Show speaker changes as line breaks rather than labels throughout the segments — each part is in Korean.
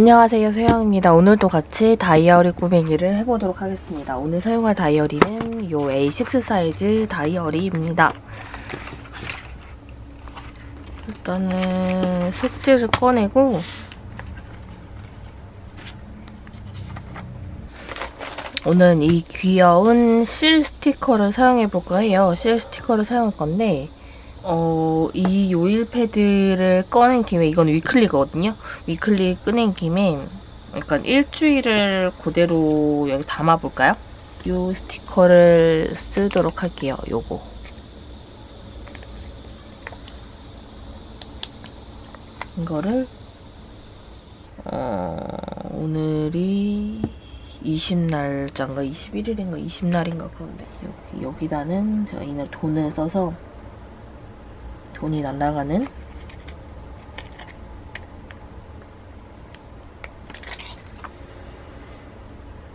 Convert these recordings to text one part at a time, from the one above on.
안녕하세요 소영입니다. 오늘도 같이 다이어리 꾸미기를 해보도록 하겠습니다. 오늘 사용할 다이어리는 요 A6 사이즈 다이어리입니다. 일단은 속지를 꺼내고 오늘 이 귀여운 실 스티커를 사용해 볼까 해요. 실 스티커를 사용할 건데 어, 이 요일 패드를 꺼낸 김에 이건 위클리거든요. 위클리 꺼낸 김에 약간 일주일을 그대로 여기 담아볼까요? 요 스티커를 쓰도록 할게요. 요거. 이거를 어, 오늘이 20날짜인가 21일인가 20날인가 그런데 여기, 여기다는 제가 이날 돈을 써서 돈이 날아가는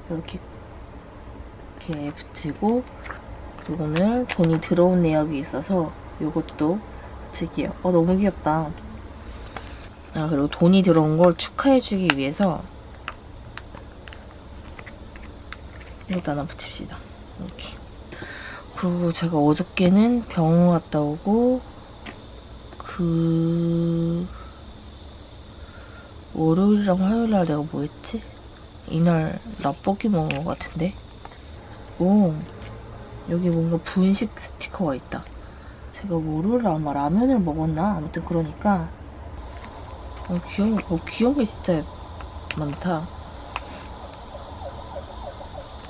이렇게 이렇게 붙이고 그리고 오늘 돈이 들어온 내역이 있어서 이것도 붙이기요. 어 너무 귀엽다. 아 그리고 돈이 들어온 걸 축하해주기 위해서 이것도 하나 붙입시다. 이렇게. 그리고 제가 어저께는 병원 갔다 오고 그 월요일이랑 화요일날 내가 뭐 했지? 이날 라볶이 먹은 것 같은데? 오 여기 뭔가 분식 스티커가 있다 제가 월요일에 아마 라면을 먹었나? 아무튼 그러니까 어, 귀여운, 어, 귀여운 게 진짜 많다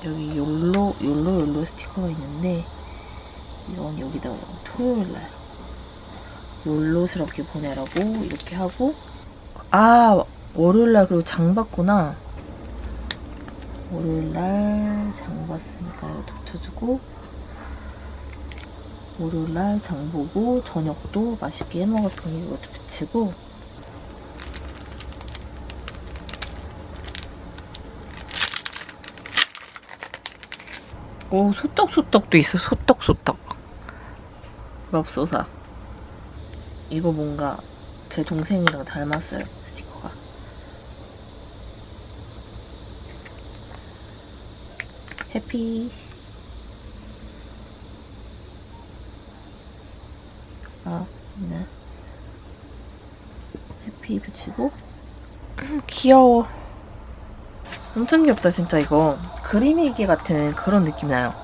여기 욜로, 욜로, 욜로 스티커가 있는데 이건 여기다 토요일날 욜로스럽게 보내라고 이렇게 하고. 아 월요일날 그리고 장 봤구나. 월요일날 장 봤으니까 이거 붙여주고. 월요일날 장 보고 저녁도 맛있게 해먹었으니 이것도 붙이고. 오 소떡소떡도 있어. 소떡소떡. 맙소사 이거 뭔가 제 동생이랑 닮았어요 스티커가. 해피. 아 네. 해피 붙이고. 귀여워. 엄청 귀엽다 진짜 이거. 그림일기 같은 그런 느낌 나요.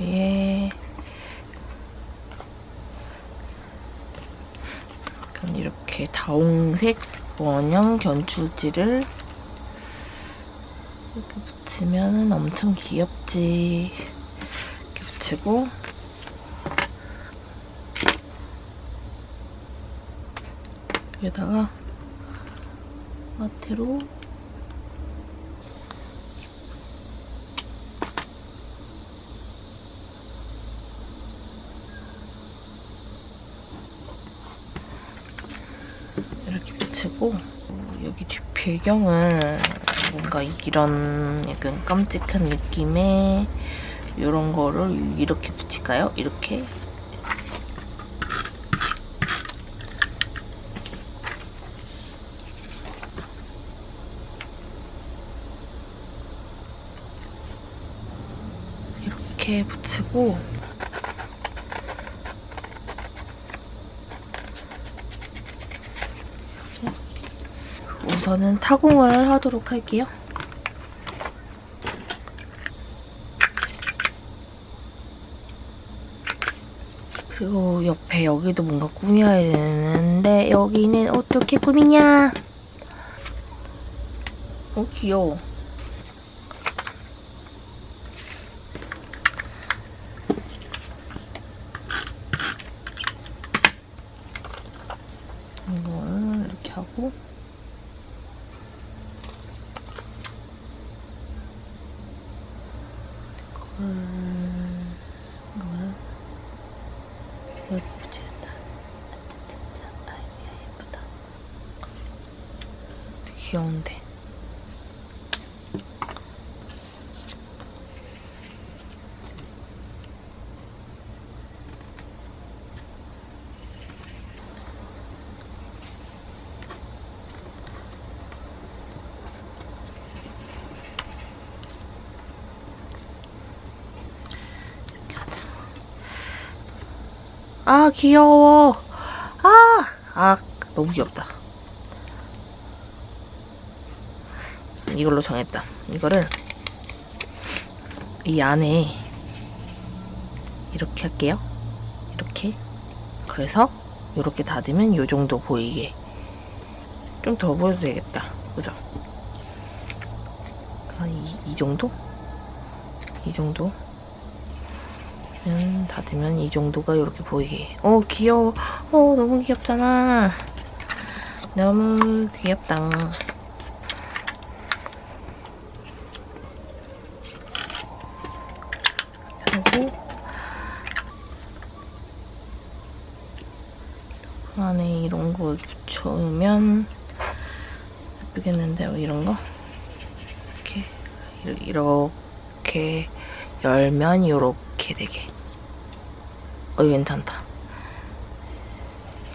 예. 이렇게 다홍색 원형 견출지를 이렇게 붙이면 엄청 귀엽지. 이렇게 붙이고 여기다가 마테로 붙이고 여기 뒷 배경을 뭔가 이런 약간 깜찍한 느낌의 이런 거를 이렇게 붙일까요? 이렇게 이렇게 붙이고 우선은 타공을 하도록 할게요. 그리고 옆에 여기도 뭔가 꾸며야 되는데 여기는 어떻게 꾸미냐? 어 귀여워. 이걸 이렇게 하고 귀여운데. 아 귀여워 아, 아 너무 귀엽다 이걸로 정했다. 이거를 이 안에 이렇게 할게요. 이렇게. 그래서 이렇게 닫으면 이 정도 보이게. 좀 더 보여도 되겠다. 그죠? 한 이, 이 정도? 이 정도? 음, 닫으면 이 정도가 이렇게 보이게. 어, 귀여워. 어, 너무 귀엽잖아. 너무 귀엽다. 하고 그 안에 이런 거 붙여놓으면 예쁘겠는데? 뭐 이런 거? 이렇게 이렇게 열면 이렇게 되게. 어 괜찮다.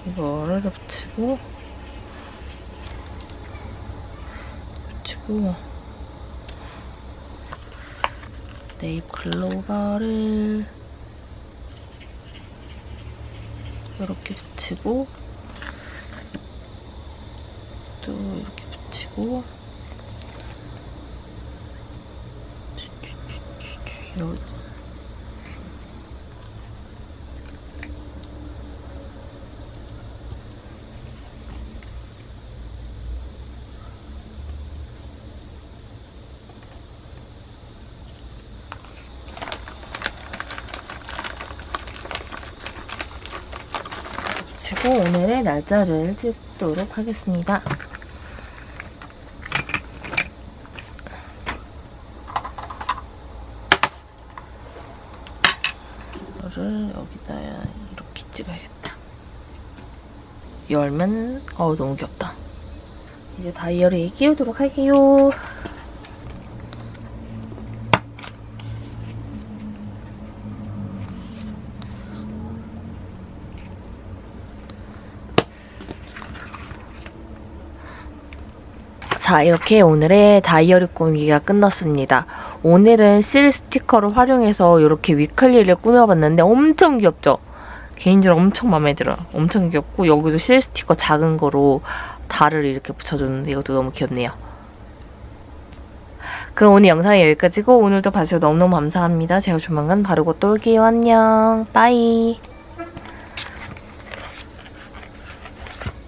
이거를 붙이고 붙이고 네잎 글로벌을 이렇게 붙이고 또 이렇게 붙이고 이렇게 붙이고 오늘의 날짜를 찍도록 하겠습니다. 이거를 여기다 이렇게 찍어야겠다. 열면 어 너무 귀엽다. 이제 다이어리에 끼우도록 할게요. 자, 이렇게 오늘의 다이어리 꾸미기가 끝났습니다. 오늘은 실 스티커를 활용해서 이렇게 weekly를 꾸며봤는데 엄청 귀엽죠? 개인적으로 엄청 마음에 들어요. 엄청 귀엽고 여기도 실 스티커 작은 거로 달을 이렇게 붙여줬는데 이것도 너무 귀엽네요. 그럼 오늘 영상이 여기까지고 오늘도 봐주셔서 너무너무 감사합니다. 제가 조만간 바르고 또 올게요. 안녕. bye.